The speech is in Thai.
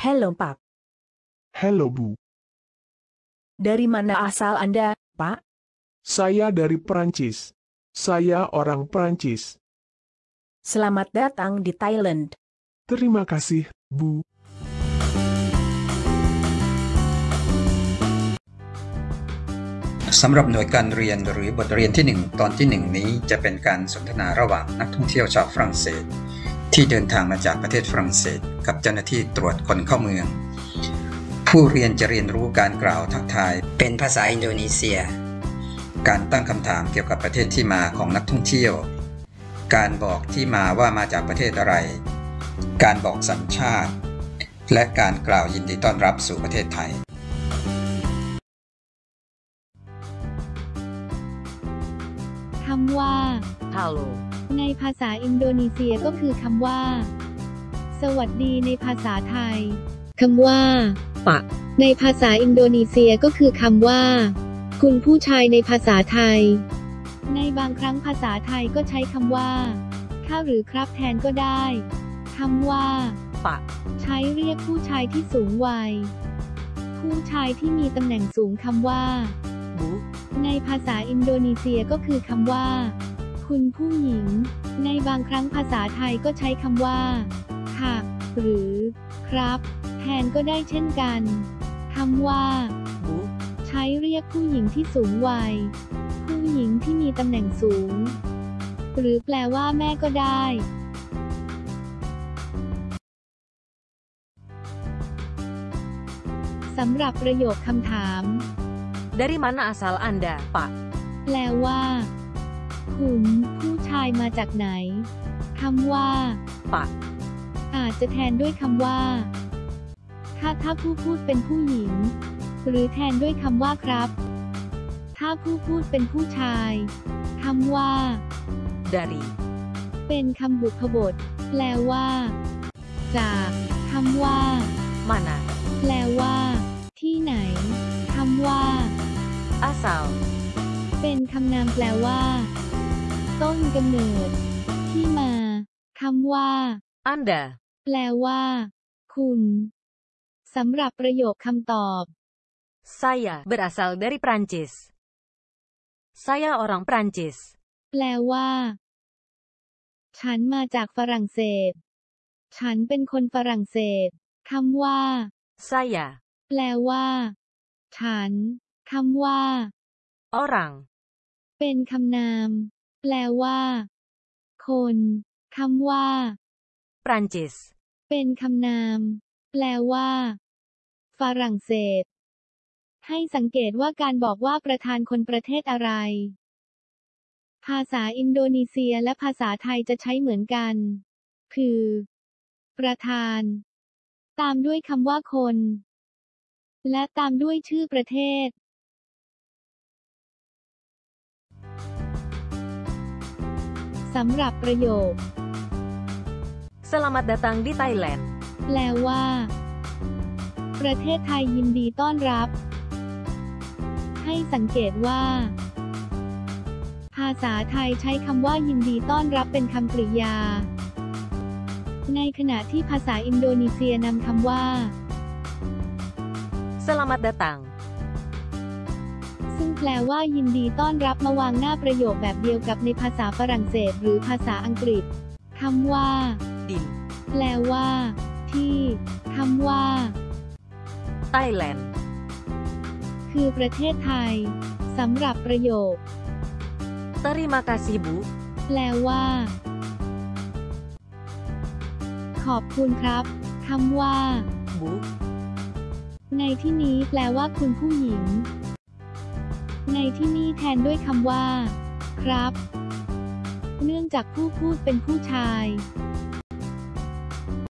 Hello, Pak. Hello, Bu. Dari mana asal Anda, Pak? Saya dari Perancis. Saya orang Perancis. Selamat datang di Thailand. Terima kasih, Bu. สำหรับหน่วยการเรียนหรือบทเรียนที่ 1 ตอนที่ 1 นี้จะเป็นการสนทนาระหว่างนักท่องเที่ยวชาวฝรั่งเศส ที่เดินทางมาจากประเทศฝรั่งเศส กับเจ้าหน้าที่ตรวจคนเข้าเมือง ผู้เรียนจะเรียนรู้การกล่าวทักทาย เป็นภาษาอินโดนีเซีย การตั้งคำถามเกี่ยวกับประเทศที่มาของนักท่องเที่ยว การบอกที่มาว่ามาจากประเทศอะไร การบอกสัญชาติ และการกล่าวยินดีต้อนรับสู่ประเทศไทยำว่า Halo. ในภาษาอินโดนีเซียก็คือคำว่า สวัสดีในภาษาไทยคำว่าปะในภาษาอินโดนีเซียก็คือคำว่า คุณผู้ชายในภาษาไทย ในบางครั้งภาษาไทยก็ใช้คำว่าข้าหรือครับแทนก็ได้คำว่าปะใช้เรียกผู้ชายที่สูงวัย ผู้ชายที่มีตำแหน่งสูงคำว่า Bu. ในภาษาอินโดนีเซียก็คือคำว่า คุณผู้หญิง ในบางครั้งภาษาไทยก็ใช้คำว่า ค่ะ หรือ ครับ แทนก็ได้เช่นกันคำว่าใช้เรียกผู้หญิงที่สูงวัย ผู้หญิงที่มีตำแหน่งสูง หรือแปลว่าแม่ก็ได้สำหรับประโยคคำถาม Dari mana asal Anda, Pak? แปลว่า คุณผู้ชายมาจากไหนคำว่าปะอาจจะแทนด้วยคำว่า ถ้าถ้าผู้พูดเป็นผู้หญิง หรือแทนด้วยคำว่าครับ ถ้าผู้พูดเป็นผู้ชายคำว่า Dari. เป็นคำบุพบท แปลว่า จากคำว่า Mana? แปลว่า ที่ไหนคำว่า Asal. เป็นคำนามแปลว่า ต้นกำเนิด ที่มาคำว่า Anda. แปลว่า คุณสำหรับประโยคคำตอบ Saya berasal dari Prancis. Saya orang Prancis. แปลว่า ฉันมาจากฝรั่งเศส ฉันเป็นคนฝรั่งเศสคำว่า Saya. แปลว่า ฉัน คำว่า Orang. เป็นคำนาม แปลว่า คนคำว่า Prancis. เป็นคำนาม แปลว่า ฝรั่งเศส ให้สังเกตว่าการบอกว่าประธานคนประเทศอะไร ภาษาอินโดนีเซียและภาษาไทยจะใช้เหมือนกัน คือ ประธาน ตามด้วยคำว่าคน และตามด้วยชื่อประเทศ สำหรับประโยค Selamat datang di Thailand. แปลว่า ประเทศไทยยินดีต้อนรับ ให้สังเกตว่า ภาษาไทยใช้คำว่ายินดีต้อนรับเป็นคำกริยา ในขณะที่ภาษาอินโดนีเซียนำคำว่า Selamat datang. ซึ่งแปลว่ายินดีต้อนรับมาวางหน้าประโยคแบบเดียวกับในภาษาฝรั่งเศส หรือภาษาอังกฤษคำว่า Di แปลว่า ที่คำว่า Thailand. คือประเทศไทยสำหรับประโยค Terima kasih, Bu. แปลว่า ขอบคุณครับคำว่า Bu. ในที่นี้แปลว่าคุณผู้หญิง ในที่นี้แทนด้วยคำว่า ครับ เนื่องจากผู้พูดเป็นผู้ชาย